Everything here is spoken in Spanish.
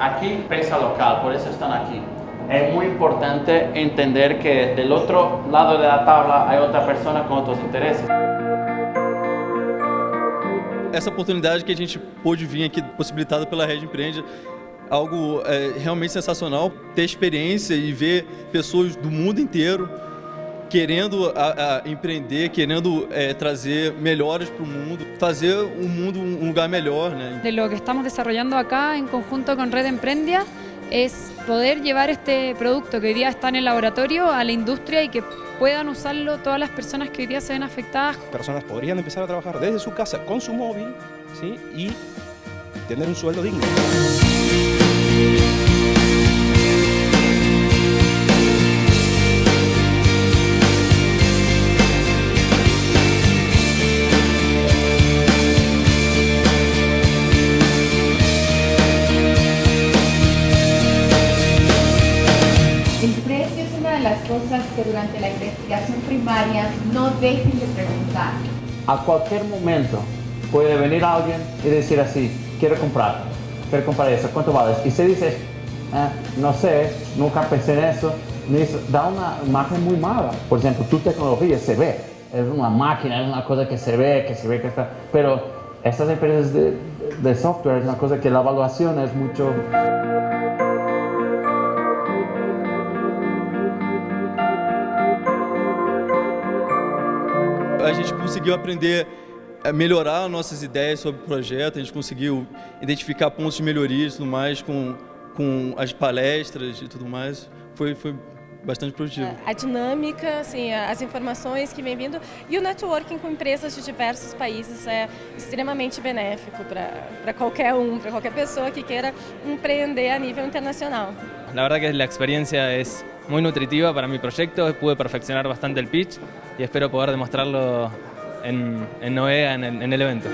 aquí piensa local, por eso están aquí. Es muy importante entender que del otro lado de la tabla hay otra persona con otros intereses. Essa oportunidade que a gente pôde vir aqui, possibilitada pela Rede Empreende, algo é, realmente sensacional, ter experiência e ver pessoas do mundo inteiro querendo a, a empreender, querendo é, trazer melhores para o mundo, fazer o mundo um lugar melhor. Né? De lo que estamos desarrollando acá en conjunto con Red Emprendia es poder llevar este producto que hoy día está en el laboratorio a la industria y que puedan usarlo todas las personas que hoy día se ven afectadas. Personas podrían empezar a trabajar desde su casa con su móvil ¿sí? y tener un sueldo digno. Que durante la investigación primaria no dejen de preguntar. A cualquier momento puede venir alguien y decir así, quiero comprar, quiero comprar eso, ¿cuánto vale? Y se dice, "Eh, no sé, nunca pensé en eso, da una imagen muy mala. Por ejemplo, tu tecnología se ve, es una máquina, es una cosa que se ve, que se ve que está, pero estas empresas de, de software es una cosa que la evaluación es mucho... A gente conseguiu aprender a melhorar nossas ideias sobre o projeto, a gente conseguiu identificar pontos de melhoria e tudo mais com, com as palestras e tudo mais. Foi, foi bastante produtivo. A dinâmica, assim, as informações que vem vindo e o networking com empresas de diversos países é extremamente benéfico para qualquer um, para qualquer pessoa que queira empreender a nível internacional. La verdad que la experiencia es muy nutritiva para mi proyecto, pude perfeccionar bastante el pitch y espero poder demostrarlo en, en Noea en el, en el evento.